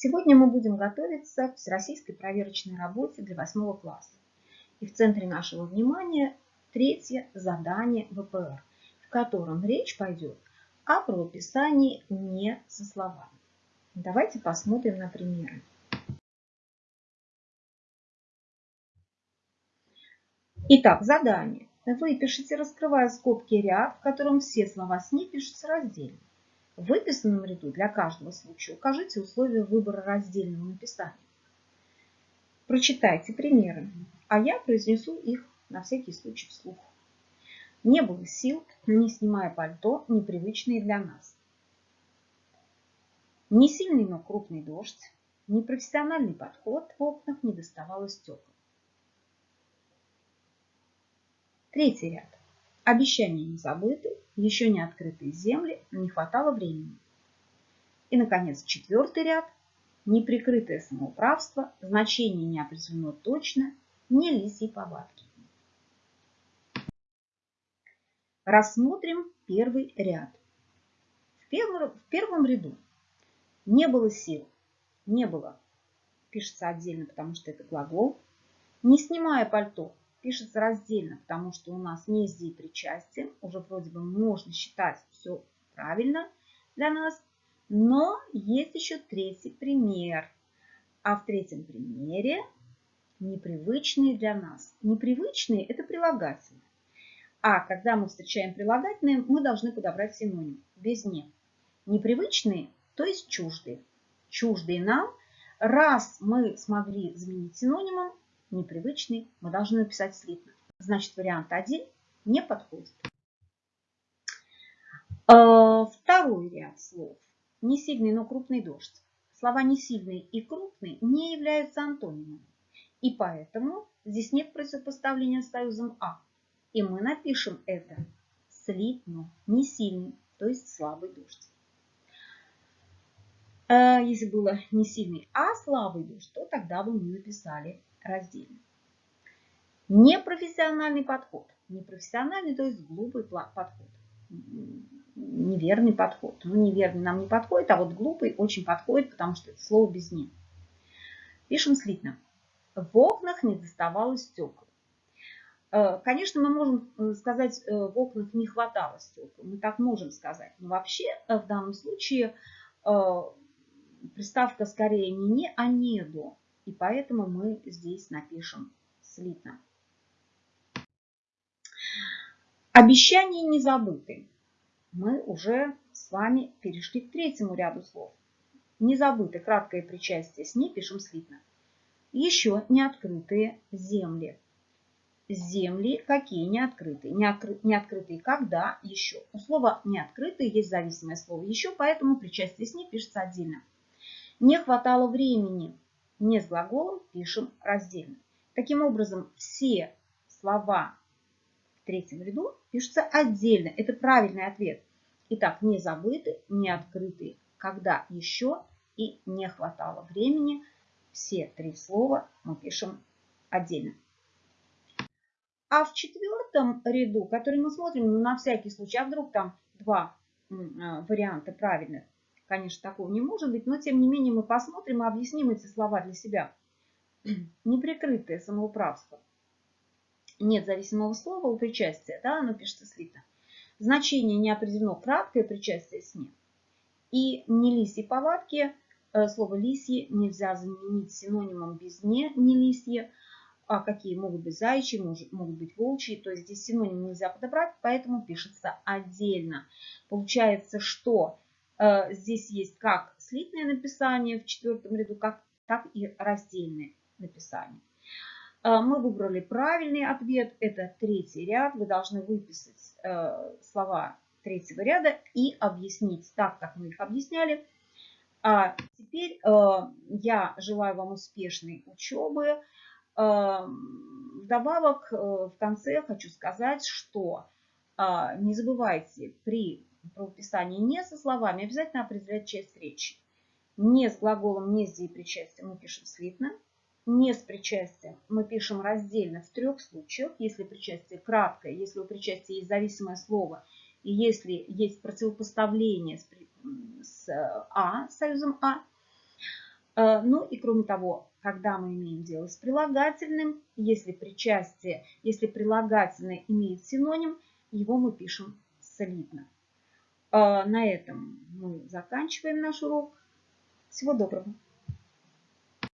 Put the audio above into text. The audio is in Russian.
Сегодня мы будем готовиться к всероссийской проверочной работе для 8 класса. И в центре нашего внимания третье задание ВПР, в котором речь пойдет о правописании не со словами. Давайте посмотрим на примеры. Итак, задание. Вы пишите, раскрывая скобки ряд, в котором все слова «сни» пишутся раздельно. В выписанном ряду для каждого случая укажите условия выбора раздельного написания. Прочитайте примеры, а я произнесу их на всякий случай вслух. Не было сил, не снимая пальто, непривычные для нас. Не сильный, но крупный дождь, непрофессиональный подход в окнах не доставало стекол. Третий ряд. Обещания не забыты, еще не открытые земли, не хватало времени. И, наконец, четвертый ряд. Неприкрытое самоуправство, значение не определено точно, не лисьи повадки. Рассмотрим первый ряд. В первом, в первом ряду не было сил, не было, пишется отдельно, потому что это глагол. Не снимая пальто, пишется раздельно, потому что у нас не здесь причастие. Уже вроде бы можно считать все правильно для нас. Но есть еще третий пример. А в третьем примере непривычные для нас. Непривычные – это прилагательные. А когда мы встречаем прилагательные, мы должны подобрать синоним. Без «не». Непривычные, то есть чуждые. Чуждые нам. Раз мы смогли заменить синонимом, непривычный, мы должны написать слитно. Значит, вариант 1 не подходит. Э, второй ряд слов. Не сильный, но крупный дождь. Слова не сильный и крупный не являются антонимами. И поэтому здесь нет противопоставления с союзом А. И мы напишем это слитно, не сильный, то есть слабый дождь. Э, если было не сильный, а слабый дождь, то тогда бы мы написали раздельно. Непрофессиональный подход. Непрофессиональный, то есть глупый подход. Неверный подход. Ну, неверный нам не подходит, а вот глупый очень подходит, потому что это слово без «не». Пишем слитно. В окнах не доставалось стекол. Э, конечно, мы можем э, сказать, э, в окнах не хватало стекол. Мы так можем сказать. Но вообще в данном случае приставка скорее не «не», а «не до». И поэтому мы здесь напишем слитно. Обещания не забыты. Мы уже с вами перешли к третьему ряду слов. Не забыты краткое причастие с ней пишем слитно. Еще не открытые земли. Земли какие не открытые? Не, откры, не открытые когда? Еще. У слова не открытые есть зависимое слово еще, поэтому причастие с ней пишется отдельно. Не хватало времени не с глаголом пишем раздельно. Таким образом, все слова в третьем ряду пишутся отдельно. Это правильный ответ. Итак, не забыты, не открыты, когда еще и не хватало времени. Все три слова мы пишем отдельно. А в четвертом ряду, который мы смотрим ну, на всякий случай, а вдруг там два а, варианта правильных, Конечно, такого не может быть, но тем не менее мы посмотрим и объясним эти слова для себя. Неприкрытое самоуправство. Нет зависимого слова у причастия, да, оно пишется слито. Значение не определено, краткое причастие с ним. И не лисьи повадки, э, слово лисьи нельзя заменить синонимом без не, не лисье, а какие могут быть заячьи, могут быть волчьи, то есть здесь синоним нельзя подобрать, поэтому пишется отдельно. Получается, что Э, здесь есть как слитное написание в четвертом ряду, как, так и раздельное написание. Э, мы выбрали правильный ответ, это третий ряд. Вы должны выписать э, слова третьего ряда и объяснить так, как мы их объясняли. А теперь я желаю вам успешной учебы. Вдобавок, в конце хочу сказать, что не забывайте при правописании не со словами, обязательно определять часть речи. Не с глаголом, не с деепричастием мы пишем слитно. Не с причастием мы пишем раздельно в трех случаях. Если причастие краткое, если у причастия есть зависимое слово, и если есть противопоставление с, с А, союзом А. Э, ну и кроме того, когда мы имеем дело с прилагательным, если причастие, если прилагательное имеет синоним, его мы пишем солидно. Э, на этом мы заканчиваем наш урок. Всего доброго!